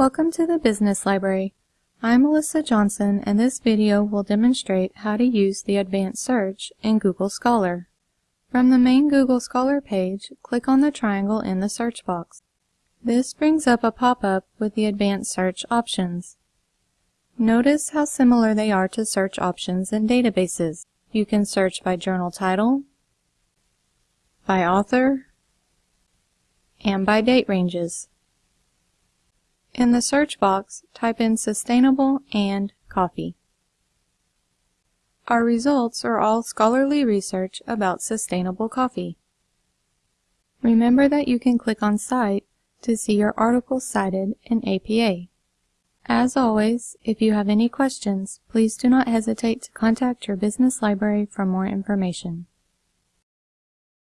Welcome to the Business Library. I'm Melissa Johnson and this video will demonstrate how to use the advanced search in Google Scholar. From the main Google Scholar page, click on the triangle in the search box. This brings up a pop-up with the advanced search options. Notice how similar they are to search options in databases. You can search by journal title, by author, and by date ranges. In the search box, type in sustainable and coffee. Our results are all scholarly research about sustainable coffee. Remember that you can click on Cite to see your article cited in APA. As always, if you have any questions, please do not hesitate to contact your business library for more information.